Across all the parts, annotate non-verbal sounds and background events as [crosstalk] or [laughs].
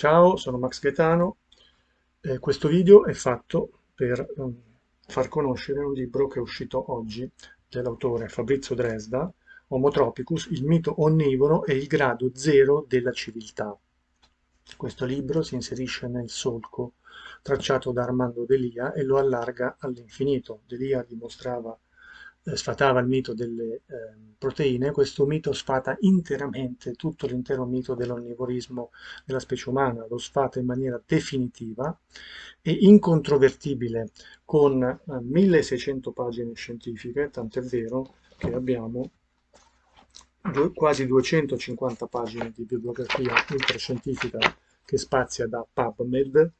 Ciao, sono Max Gaetano. Eh, questo video è fatto per um, far conoscere un libro che è uscito oggi dell'autore Fabrizio Dresda, Homo Tropicus, il mito onnivoro e il grado zero della civiltà. Questo libro si inserisce nel solco tracciato da Armando Delia e lo allarga all'infinito. Delia dimostrava sfatava il mito delle eh, proteine, questo mito sfata interamente tutto l'intero mito dell'onnivorismo della specie umana, lo sfata in maniera definitiva e incontrovertibile con eh, 1600 pagine scientifiche, tant'è vero che abbiamo due, quasi 250 pagine di bibliografia ultrascientifica che spazia da PubMed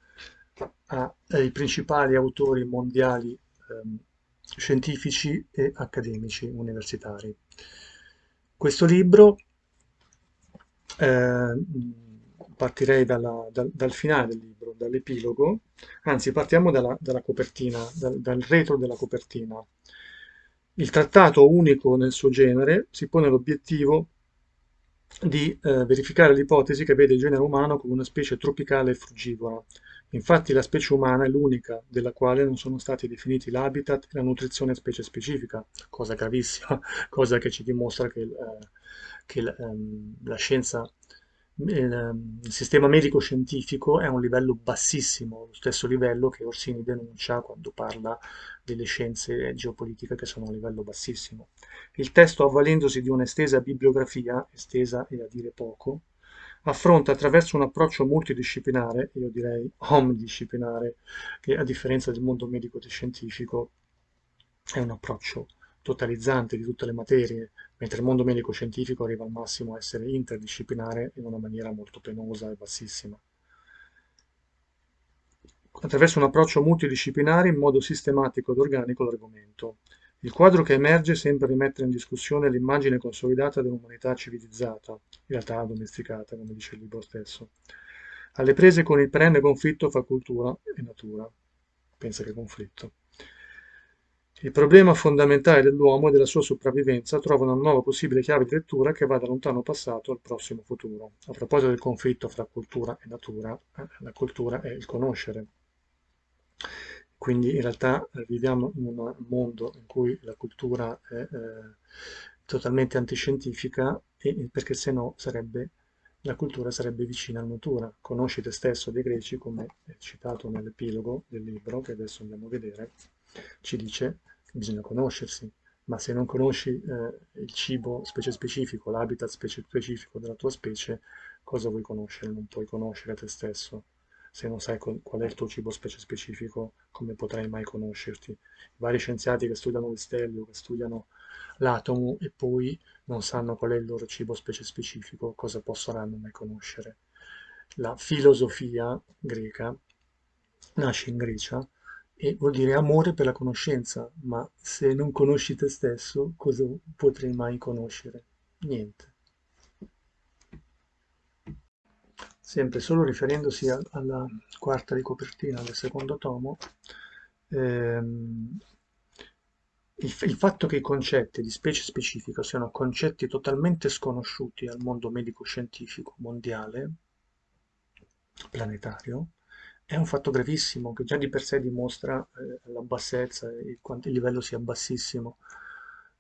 ai principali autori mondiali ehm, scientifici e accademici universitari. Questo libro, eh, partirei dalla, dal, dal, finale del libro, dall'epilogo, anzi partiamo dalla, dalla copertina, dal, dal retro della copertina. Il trattato unico nel suo genere si pone l'obiettivo di eh, verificare l'ipotesi che vede il genere umano come una specie tropicale e frugivora, Infatti la specie umana è l'unica della quale non sono stati definiti l'habitat e la nutrizione specie specifica, cosa gravissima, [laughs] cosa che ci dimostra che, eh, che ehm, la scienza, il, ehm, sistema medico-scientifico è a un livello bassissimo, lo stesso livello che Orsini denuncia quando parla delle scienze geopolitiche che sono a livello bassissimo. Il testo, avvalendosi di un'estesa bibliografia, estesa e a dire poco, affronta attraverso un approccio multidisciplinare, io direi omdisciplinare, che a differenza del mondo medico e scientifico è un approccio totalizzante di tutte le materie, mentre il mondo medico-scientifico arriva al massimo a essere interdisciplinare in una maniera molto penosa e bassissima. Attraverso un approccio multidisciplinare in modo sistematico ed organico l'argomento. Il quadro che emerge sembra rimettere in discussione l'immagine consolidata dell'umanità civilizzata, in realtà domesticata, come dice il libro stesso, alle prese con il perenne conflitto fra cultura e natura. Pensa che conflitto. Il problema fondamentale dell'uomo e della sua sopravvivenza trova una nuova possibile chiave di lettura che va dal lontano passato al prossimo futuro. A proposito del conflitto fra cultura e natura, eh, la cultura è il conoscere. Quindi in realtà viviamo in un mondo in cui la cultura è eh, totalmente antiscientifica e, perché se no sarebbe, la cultura sarebbe vicina alla natura. Conosci te stesso dei greci, come è citato nell'epilogo del libro, che adesso andiamo a vedere, ci dice che bisogna conoscersi, ma se non conosci eh, il cibo specie specifico, l'habitat specie specifico della tua specie, cosa vuoi conoscere? Non puoi conoscere te stesso se non sai qual è il tuo cibo specie specifico, come potrai mai conoscerti? I vari scienziati che studiano il stellio, che studiano l'atomo e poi non sanno qual è il loro cibo specie specifico, cosa possono mai conoscere? La filosofia greca nasce in Grecia e vuol dire amore per la conoscenza, ma se non conosci te stesso, cosa potrai mai conoscere? Niente. Sempre solo riferendosi a, alla quarta di copertina del secondo tomo, ehm, il, il, fatto che i concetti di specie specifica siano concetti totalmente sconosciuti al mondo medico-scientifico mondiale, planetario, è un fatto gravissimo che già di per sé dimostra eh, la bassezza quanto il livello sia bassissimo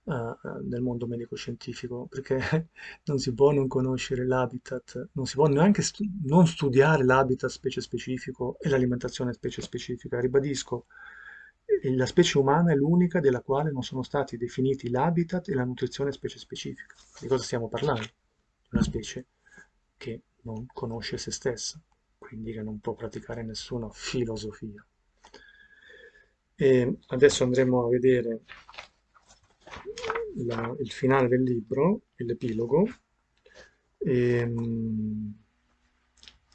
nel mondo medico-scientifico, perché [laughs] non si può non conoscere l'habitat, non si può neanche stu non studiare l'habitat specie specifico e l'alimentazione specie specifica. Ribadisco, la specie umana è l'unica della quale non sono stati definiti l'habitat e la nutrizione specie specifica. Di cosa stiamo parlando? Una specie che non conosce se stessa, quindi che non può praticare nessuna filosofia. E adesso andremo a vedere la, il finale del libro, l'epilogo, ehm,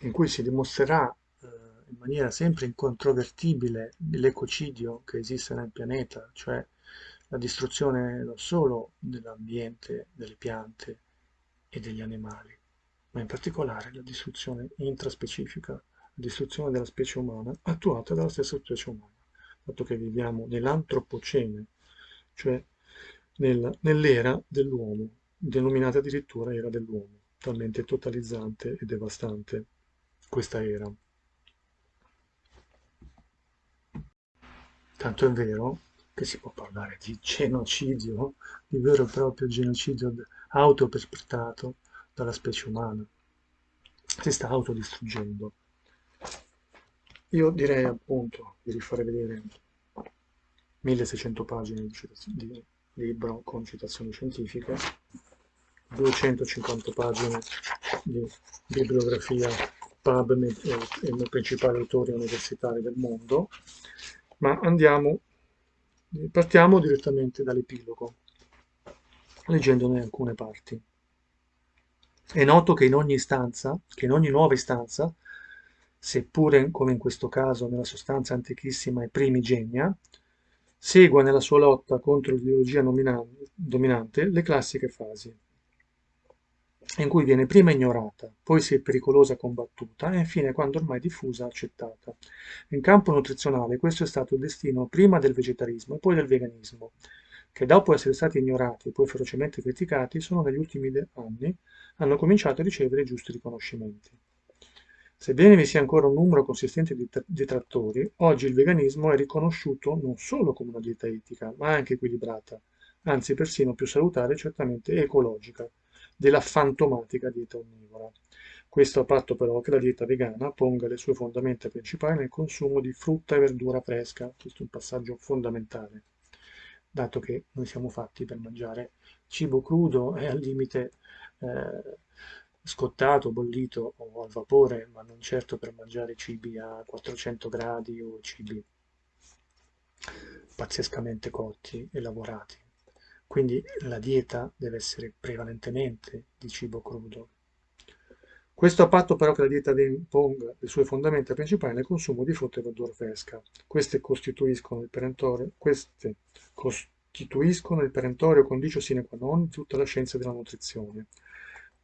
in cui si dimostrerà eh, in maniera sempre incontrovertibile l'ecocidio che esiste nel pianeta, cioè la distruzione non solo dell'ambiente, delle piante e degli animali, ma in particolare la distruzione intraspecifica, la distruzione della specie umana attuata dalla stessa specie umana, dato che viviamo nell'antropocene, cioè nell'era dell'uomo, denominata addirittura era dell'uomo, talmente totalizzante e devastante. questa era. Tanto è vero che si può parlare di genocidio, di vero e proprio genocidio autoperpetrato dalla specie umana. Si sta autodistruggendo. Io direi appunto di rifare vedere 1600 pagine di, libro con citazioni scientifiche, 250 pagine di bibliografia PubMed e, e i principali autori universitari del mondo, ma andiamo, partiamo direttamente dall'epilogo, leggendone alcune parti. È noto che in ogni istanza, che in ogni nuova istanza, seppure come in questo caso nella sostanza antichissima e primigenia, segua nella sua lotta contro l'ideologia dominante le classiche fasi, in cui viene prima ignorata, poi se pericolosa combattuta e infine quando ormai diffusa accettata. In campo nutrizionale questo è stato il destino prima del vegetarismo e poi del veganismo, che dopo essere stati ignorati e poi ferocemente criticati, sono negli ultimi anni hanno cominciato a ricevere giusti riconoscimenti. Sebbene vi sia ancora un numero consistente di detrattori, oggi il veganismo è riconosciuto non solo come una dieta etica, ma anche equilibrata, anzi persino più salutare e certamente ecologica, della fantomatica dieta onnivora. Questo a patto però che la dieta vegana ponga le sue fondamenta principali nel consumo di frutta e verdura fresca, questo è un passaggio fondamentale, dato che noi siamo fatti per mangiare cibo crudo e al limite eh, scottato, bollito o al vapore, ma non certo per mangiare cibi a 400 gradi o cibi pazzescamente cotti e lavorati. Quindi la dieta deve essere prevalentemente di cibo crudo. Questo a patto però che la dieta ponga le sue fondamenta principali nel consumo di frutta e verdura fresca. Queste costituiscono il perentorio, costituiscono il perentorio condicio sine qua non di tutta la scienza della nutrizione.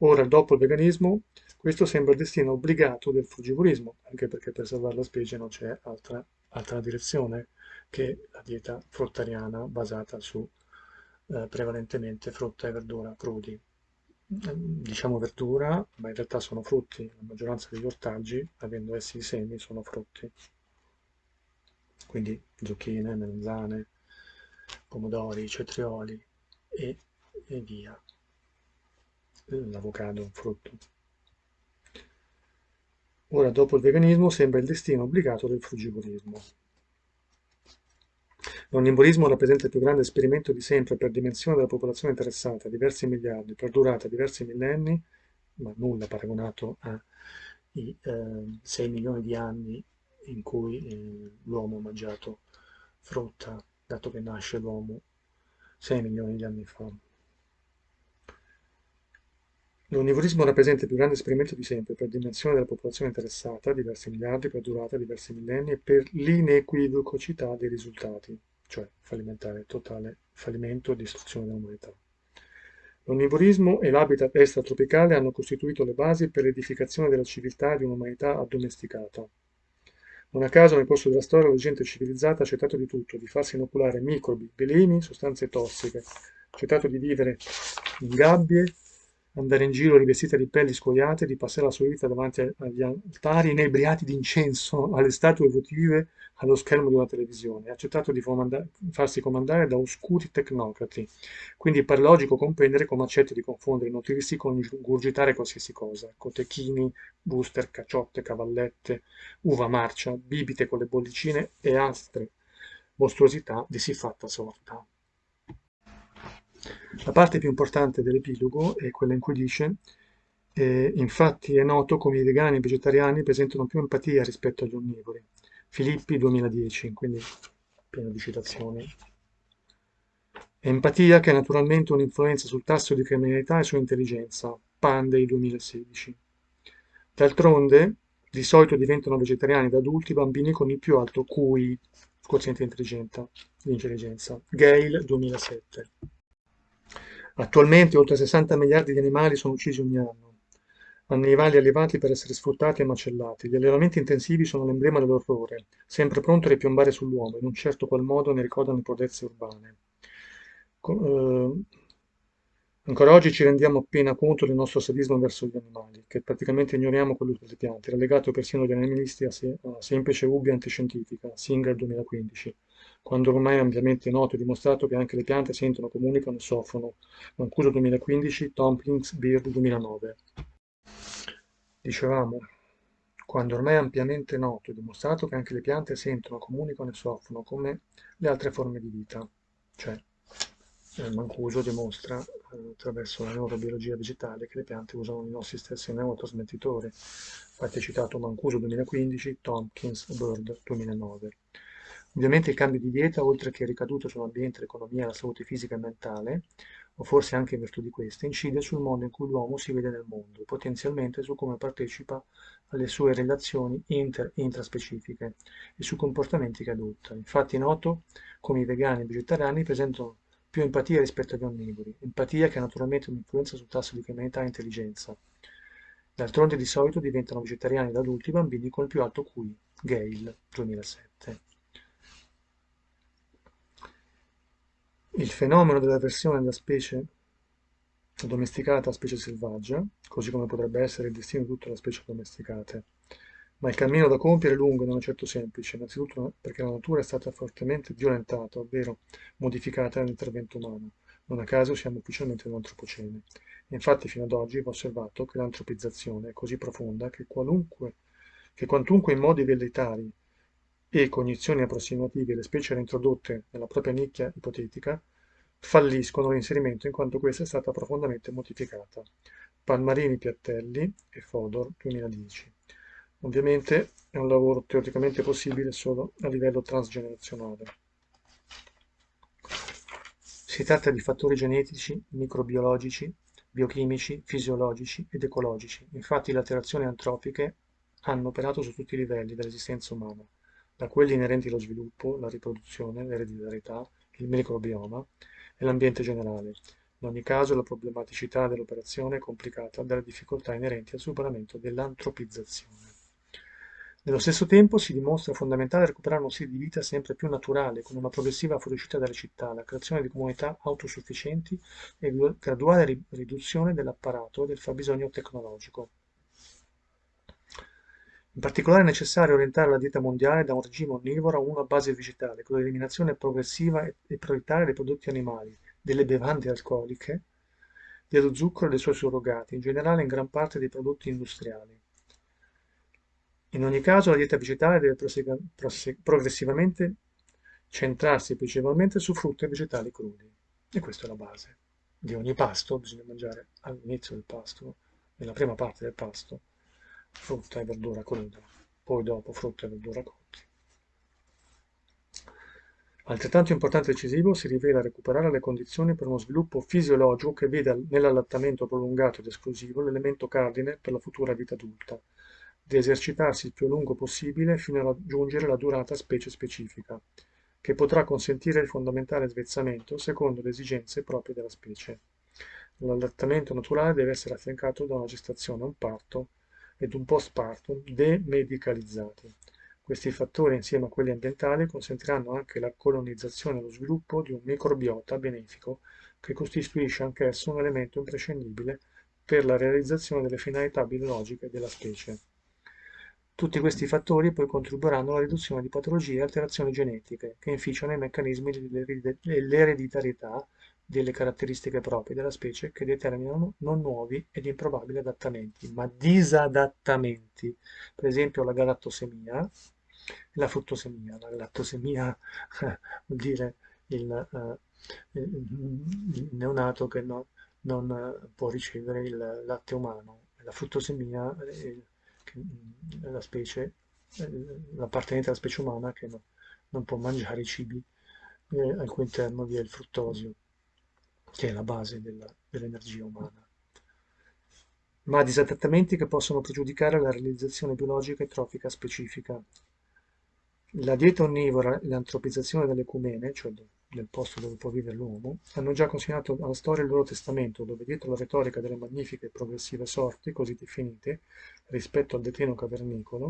Ora, dopo il veganismo, questo sembra il destino obbligato del frugivorismo, anche perché per salvare la specie non c'è altra, altra direzione che la dieta fruttariana basata su eh, prevalentemente frutta e verdura crudi. Diciamo verdura, ma in realtà sono frutti. La maggioranza degli ortaggi, avendo essi i semi, sono frutti. Quindi zucchine, melanzane, pomodori, cetrioli e, e via l'avocado un frutto. Ora, dopo il veganismo, sembra il destino obbligato del frugivorismo. L'onnivorismo rappresenta il più grande esperimento di sempre per dimensione della popolazione interessata, diversi miliardi, per durata diversi millenni, ma nulla paragonato ai eh, 6 milioni di anni in cui eh, l'uomo ha mangiato frutta, dato che nasce l'uomo 6 milioni di anni fa. L'onnivorismo rappresenta il più grande esperimento di sempre per dimensione della popolazione interessata, diversi miliardi, per durata diversi millenni, e per l'inequivocità dei risultati, cioè fallimentare, totale fallimento e distruzione dell'umanità. L'onnivorismo e l'habitat extratropicale hanno costituito le basi per l'edificazione della civiltà di un'umanità addomesticata. Non a caso nel corso della storia la gente civilizzata ha accettato di tutto, di farsi inoculare microbi, veleni, sostanze tossiche, ha accettato di vivere in gabbie, andare in giro rivestita di pelli scoiate, di passare la sua vita davanti agli altari inebriati di incenso, [laughs] alle statue votive, allo schermo di una televisione. Ha accettato di farsi comandare da oscuri tecnocrati. Quindi per logico comprendere come accetta di confondere i nutrirsi con ingurgitare qualsiasi cosa. Cotechini, booster, cacciotte, cavallette, uva marcia, bibite con le bollicine e altre mostruosità di siffatta sorta. La parte più importante dell'epilogo è quella in cui dice eh, infatti è noto come i vegani e i vegetariani presentano più empatia rispetto agli onnivori. Filippi 2010, quindi pieno di citazioni. Empatia che ha naturalmente un'influenza sul tasso di criminalità e sull'intelligenza. Pandey 2016. D'altronde, di solito diventano vegetariani da adulti bambini con il più alto QI, quoziente di intelligenza. Gale 2007. Attualmente oltre 60 miliardi di animali sono uccisi ogni anno. Animali allevati per essere sfruttati e macellati. Gli allevamenti intensivi sono l'emblema dell'orrore, sempre pronto a ripiombare sull'uomo, in un certo qual modo ne ricordano le prodezze urbane. Eh, Ancora oggi ci rendiamo appena conto del nostro sadismo verso gli animali, che praticamente ignoriamo quello delle piante, relegato persino gli animalisti a, se- a semplice ubbia antiscientifica, Singer 2015, quando ormai è ampiamente noto e dimostrato che anche le piante sentono, comunicano e soffrono, Mancuso 2015, Tompkins, Beard 2009. Dicevamo, quando ormai è ampiamente noto e dimostrato che anche le piante sentono, comunicano e soffrono come le altre forme di vita, cioè eh, Mancuso dimostra eh, attraverso la neurobiologia vegetale che le piante usano i nostri stessi neurotrasmettitori. Infatti è citato Mancuso 2015, Tompkins, Bird 2009. Ovviamente il cambio di dieta, oltre che ricadute sull'ambiente, l'economia, la salute fisica e mentale, o forse anche in virtù di queste, incide sul modo in cui l'uomo si vede nel mondo e potenzialmente su come partecipa alle sue relazioni inter- e intraspecifiche e sui comportamenti che adotta. Infatti è noto come i vegani e i vegetariani presentano più empatia rispetto agli onnivori, empatia che ha naturalmente un'influenza sul tasso di criminalità e intelligenza. D'altronde di solito diventano vegetariani da adulti i bambini con il più alto QI, Gale 2007. Il fenomeno dell'avversione della specie domesticata a specie selvaggia, così come potrebbe essere il destino di tutte le specie domesticate, ma il cammino da compiere è lungo e non è certo semplice, innanzitutto perché la natura è stata fortemente violentata, ovvero modificata dall'intervento umano. Non a caso siamo ufficialmente nell'antropocene. Infatti fino ad oggi va osservato che l'antropizzazione è così profonda che, che quantunque in modi velleitari e cognizioni approssimative le specie reintrodotte nella propria nicchia ipotetica falliscono l'inserimento in quanto questa è stata profondamente modificata. Palmarini Piattelli e Fodor 2010. Ovviamente è un lavoro teoricamente possibile solo a livello transgenerazionale. Si tratta di fattori genetici, microbiologici, biochimici, fisiologici ed ecologici. Infatti le alterazioni antropiche hanno operato su tutti i livelli dell'esistenza umana, da quelli inerenti allo sviluppo, la riproduzione, l'ereditarietà, il microbioma e l'ambiente generale. In ogni caso la problematicità dell'operazione è complicata dalle difficoltà inerenti al superamento dell'antropizzazione. Nello stesso tempo si dimostra fondamentale recuperare uno stile di vita sempre più naturale, con una progressiva fuoriuscita dalle città, la creazione di comunità autosufficienti e graduale riduzione dell'apparato e del fabbisogno tecnologico. In particolare è necessario orientare la dieta mondiale da un regime onnivoro a uno a base vegetale, con l'eliminazione progressiva e prioritaria dei prodotti animali, delle bevande alcoliche, dello zucchero e dei suoi surrogati, in generale in gran parte dei prodotti industriali. In ogni caso la dieta vegetale deve progressivamente centrarsi principalmente su frutti e vegetali crudi. E questa è la base. Di ogni pasto bisogna mangiare all'inizio del pasto, nella prima parte del pasto, frutta e verdura cruda, poi dopo frutta e verdura cotti. Altrettanto importante e decisivo si rivela recuperare le condizioni per uno sviluppo fisiologico che veda nell'allattamento prolungato ed esclusivo l'elemento cardine per la futura vita adulta, di esercitarsi il più a lungo possibile fino a raggiungere la durata specie specifica, che potrà consentire il fondamentale svezzamento secondo le esigenze proprie della specie. L'allattamento naturale deve essere affiancato da una gestazione, un parto ed un postpartum demedicalizzati. Questi fattori, insieme a quelli ambientali, consentiranno anche la colonizzazione e lo sviluppo di un microbiota benefico che costituisce anch'esso un elemento imprescindibile per la realizzazione delle finalità biologiche della specie. Tutti questi fattori poi contribuiranno alla riduzione di patologie e alterazioni genetiche che inficiano i meccanismi dell'ereditarietà delle caratteristiche proprie della specie che determinano non nuovi ed improbabili adattamenti, ma disadattamenti. Per esempio la galattosemia la fruttosemia. La galattosemia [laughs] vuol dire il, uh, il neonato che no, non può ricevere il latte umano. La fruttosemia è la specie, l'appartenente alla specie umana che no, non può mangiare i cibi eh, al cui interno vi è il fruttosio che è la base dell'energia umana, ma disadattamenti che possono pregiudicare la realizzazione biologica e trofica specifica. La dieta onnivora e l'antropizzazione dell'ecumene, cioè del posto dove può vivere l'uomo, hanno già consegnato alla storia il loro testamento, dove dietro la retorica delle magnifiche e progressive sorti, così definite, rispetto al declino cavernicolo,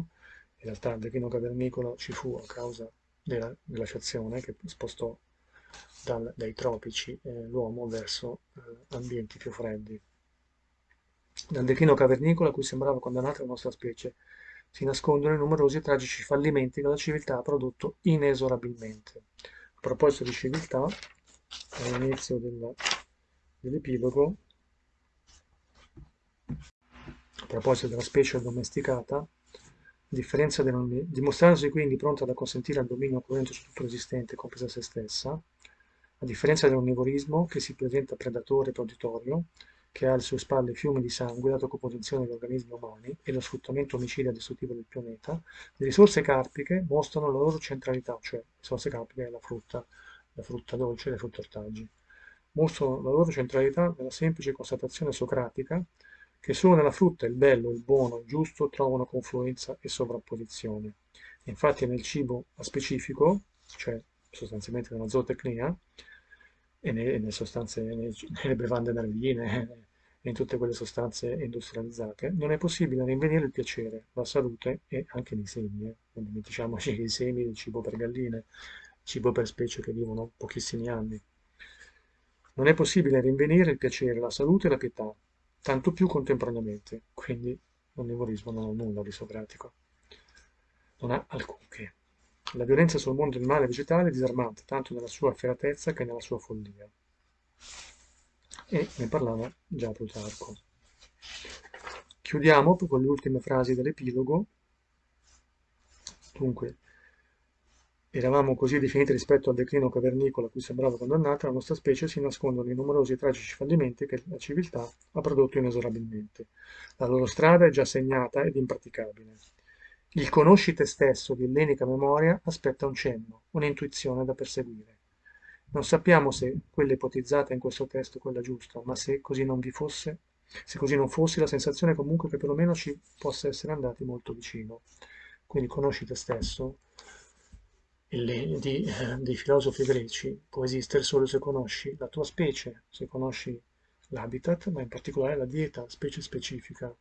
in realtà il declino cavernicolo ci fu a causa della glaciazione che spostò dal- dai tropici eh, l'uomo verso eh, ambienti più freddi. Dal declino cavernicolo a cui sembrava condannata la nostra specie si nascondono i numerosi e tragici fallimenti che la civiltà ha prodotto inesorabilmente. A proposito di civiltà, all'inizio del- dell'epilogo, a proposito della specie domesticata, differenza dell'onni- dimostrandosi quindi pronta ad acconsentire al dominio cruento su tutto l'esistente, compresa se stessa, a differenza dell'onnivorismo che si presenta predatore proditorio, che ha alle sue spalle fiumi di sangue, la decomposizione degli organismi umani e lo sfruttamento omicida e distruttivo del pianeta, le risorse carpiche mostrano la loro centralità, cioè le risorse carpiche è la frutta, la frutta dolce e le frutta ortaggi, mostrano la loro centralità nella semplice constatazione socratica che solo nella frutta il bello, il buono, il giusto trovano confluenza e sovrapposizione. Infatti nel cibo specifico, cioè sostanzialmente nella zootecnia, e nelle, sostanze, nelle, bevande narvine e in tutte quelle sostanze industrializzate, non è possibile rinvenire il piacere, la salute e anche nei semi. Eh. Non dimentichiamoci che i semi del cibo per galline, cibo per specie che vivono pochissimi anni. Non è possibile rinvenire il piacere, la salute e la pietà, tanto più contemporaneamente, quindi l'onnivorismo non ha nulla di socratico, non ha alcunché. La violenza sul mondo animale e vegetale è disarmante, tanto nella sua efferatezza che nella sua follia. E ne parlava già Plutarco. Chiudiamo con le ultime frasi dell'epilogo. Dunque, Eravamo così definiti rispetto al declino cavernicolo a cui sembrava condannata, la nostra specie si nascondono i numerosi e tragici fallimenti che la civiltà ha prodotto inesorabilmente. La loro strada è già segnata ed impraticabile. Il conosci te stesso di ellenica memoria aspetta un cenno, un'intuizione da perseguire. Non sappiamo se quella ipotizzata in questo testo è quella giusta, ma se così non vi fosse, se così non fosse, la sensazione è comunque che perlomeno ci possa essere andati molto vicino. Quindi conosci te stesso di, eh, dei filosofi greci può esistere solo se conosci la tua specie, se conosci l'habitat, ma in particolare la dieta, specie specifica.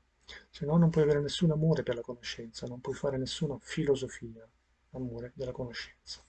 Se no non puoi avere nessun amore per la conoscenza, non puoi fare nessuna filosofia, amore della conoscenza.